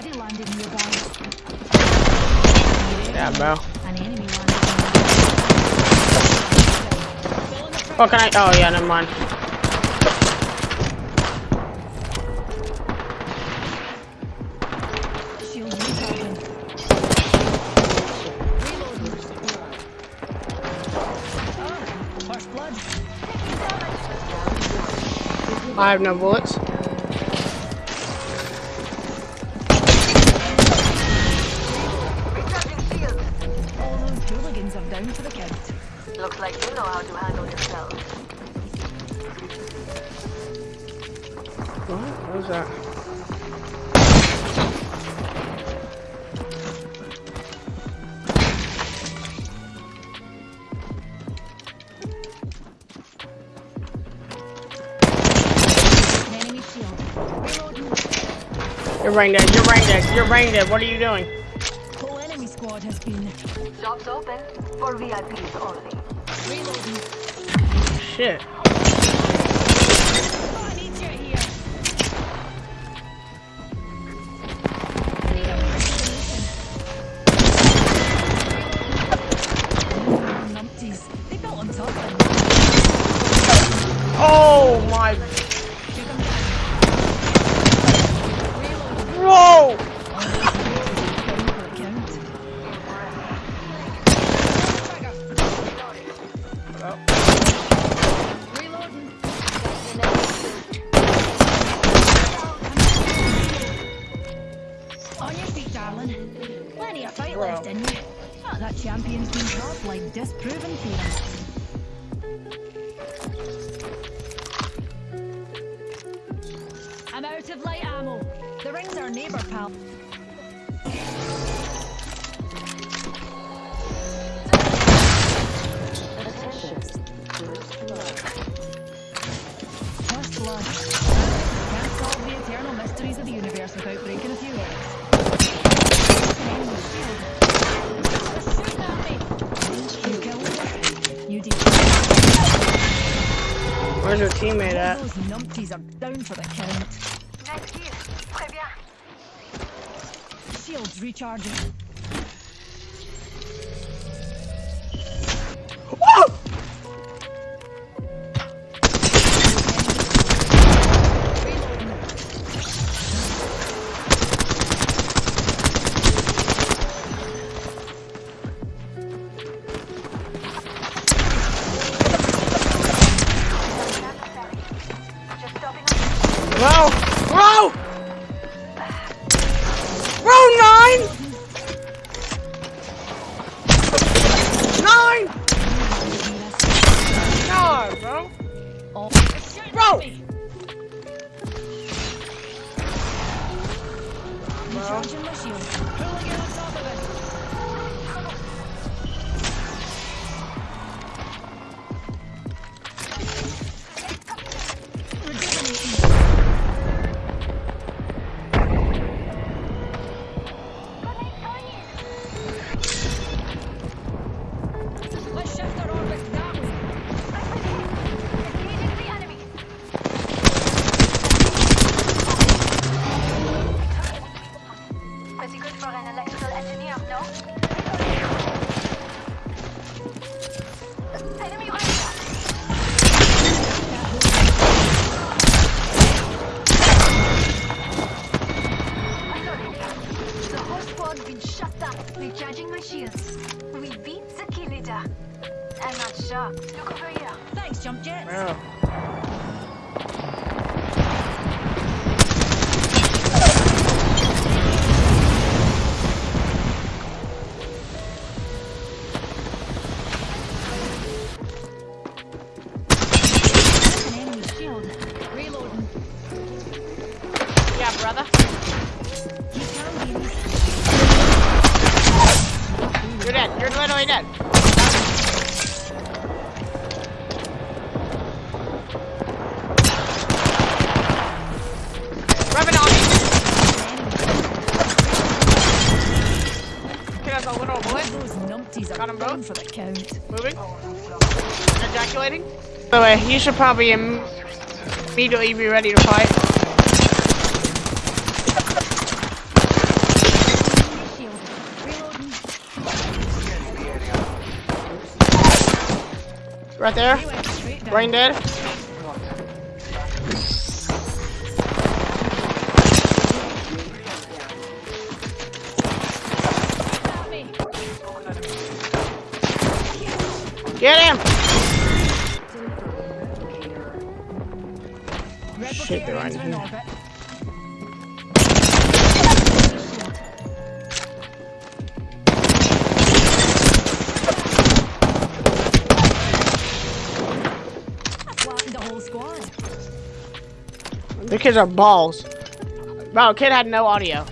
Landed nearby. Yeah, bro. An enemy. What can I? Oh yeah, never mind. Shield recharging. Reloading. First blood. I have no bullets. Down for the count. Looks like you know how to handle yourself. What? What was that? An enemy shield. Reloading. You're brain dead. You're brain dead. You're brain dead. What are you doing? Whole enemy squad has been Shops open for VIPs only. reloading. Shit. Oh, I On your feet, darling. Plenty of fight Bro. left in you. Oh, that champion's been tough like disproven theorem. I'm out of light ammo. The ring's our neighbour, pal. First blood. First blood. Can't solve the eternal mysteries of the universe without breaking a few eggs. Where's your teammate at? Those numpties are down for the count. Next here. Très bien. Shields recharging. Bro! Bro! Bro, nine! Nine! God, bro. They're Bro! Look over here. Thanks, jump jets. Yeah, brother. You're dead. You're literally dead. Those numpties are gone for the count. Moving. Ejaculating. By the way, you should probably Im immediately be ready to fight. Right there. Brain dead. Get him! Shit, they're right here. The kids are balls. Bro, kid had no audio.